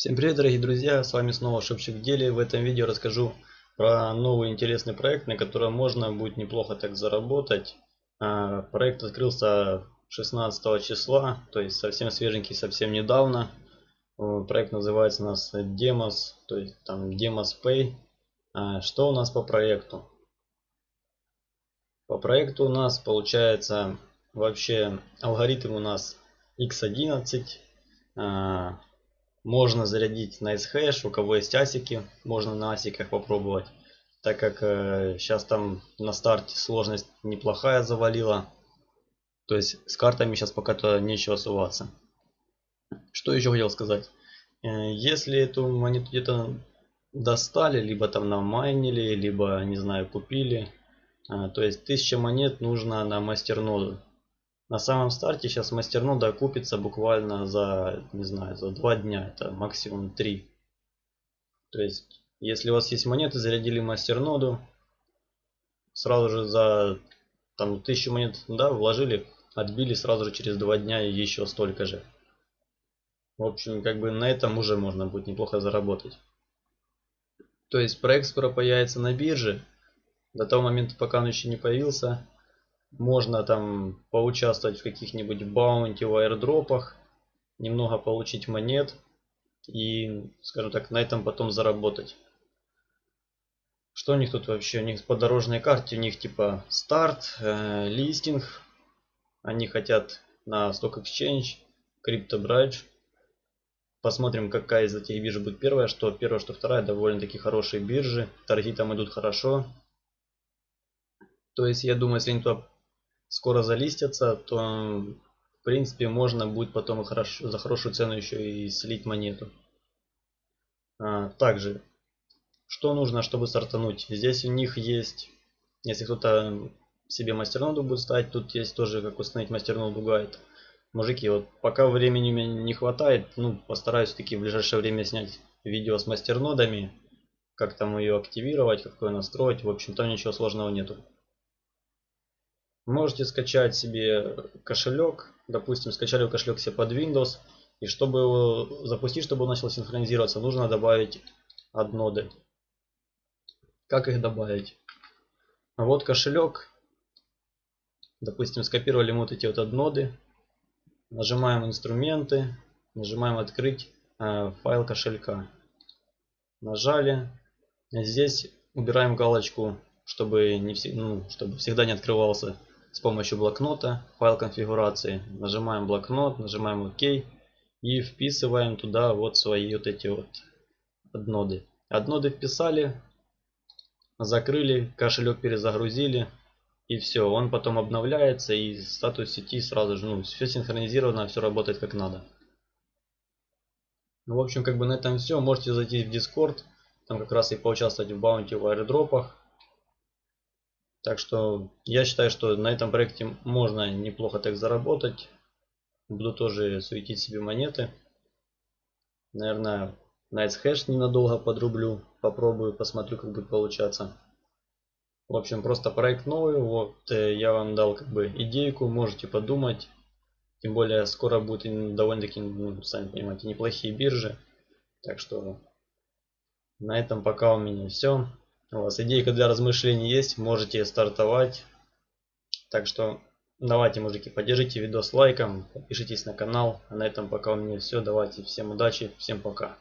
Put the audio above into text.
Всем привет дорогие друзья, с вами снова Шепчик в деле. В этом видео расскажу про новый интересный проект, на котором можно будет неплохо так заработать. А, проект открылся 16 числа, то есть совсем свеженький, совсем недавно. Проект называется у нас Demos, то есть там Demos Pay. А, что у нас по проекту? По проекту у нас получается вообще алгоритм у нас x11 можно зарядить на SHash, у кого есть асики, можно на асиках попробовать. Так как э, сейчас там на старте сложность неплохая завалила. То есть с картами сейчас пока-то нечего суваться. Что еще хотел сказать. Э, если эту монету где-то достали, либо там намайнили, либо, не знаю, купили. Э, то есть 1000 монет нужно на мастерноду. На самом старте сейчас мастернода окупится буквально за, не знаю, за два дня. Это максимум три. То есть, если у вас есть монеты, зарядили мастерноду, сразу же за там тысячу монет, да, вложили, отбили сразу же через два дня еще столько же. В общем, как бы на этом уже можно будет неплохо заработать. То есть проект скоро появится на бирже. До того момента, пока он еще не появился, можно там поучаствовать в каких-нибудь баунти в аирдропах, немного получить монет и, скажем так, на этом потом заработать. Что у них тут вообще? У них по дорожной карте, у них типа старт, э, листинг. Они хотят на Stock Exchange, Crypto Bridge. Посмотрим, какая из этих бирж будет первая. Что первая, что вторая. Довольно-таки хорошие биржи. Торги там идут хорошо. То есть, я думаю, если они туда скоро залистятся, то в принципе можно будет потом хорошо, за хорошую цену еще и слить монету. А, также, что нужно, чтобы стартануть? Здесь у них есть, если кто-то себе мастерноду будет ставить, тут есть тоже как установить мастерноду гайд. Мужики, вот пока времени меня не хватает, ну постараюсь таки в ближайшее время снять видео с мастернодами, как там ее активировать, как ее настроить. В общем, там ничего сложного нету. Можете скачать себе кошелек. Допустим, скачали кошелек себе под Windows. И чтобы его запустить, чтобы он начал синхронизироваться, нужно добавить адноды. Как их добавить? Вот кошелек. Допустим, скопировали вот эти вот адноды. Нажимаем инструменты. Нажимаем открыть э, файл кошелька. Нажали. Здесь убираем галочку, чтобы, не, ну, чтобы всегда не открывался с помощью блокнота, файл конфигурации. Нажимаем блокнот, нажимаем ОК и вписываем туда вот свои вот эти вот адноды. Адноды вписали, закрыли, кошелек перезагрузили и все. Он потом обновляется и статус сети сразу же, ну, все синхронизировано, все работает как надо. Ну, в общем, как бы на этом все. Можете зайти в Discord, там как раз и поучаствовать в баунти в аэродропах. Так что я считаю, что на этом проекте можно неплохо так заработать. Буду тоже светить себе монеты. Наверное, NiceHash ненадолго подрублю. Попробую, посмотрю, как будет получаться. В общем, просто проект новый. Вот э, я вам дал как бы идейку, можете подумать. Тем более скоро будет довольно-таки, ну, сами понимаете, неплохие биржи. Так что на этом пока у меня все. У вас идейка для размышлений есть, можете стартовать. Так что давайте, мужики, поддержите видос лайком, подпишитесь на канал. А на этом пока у меня все. Давайте, всем удачи, всем пока.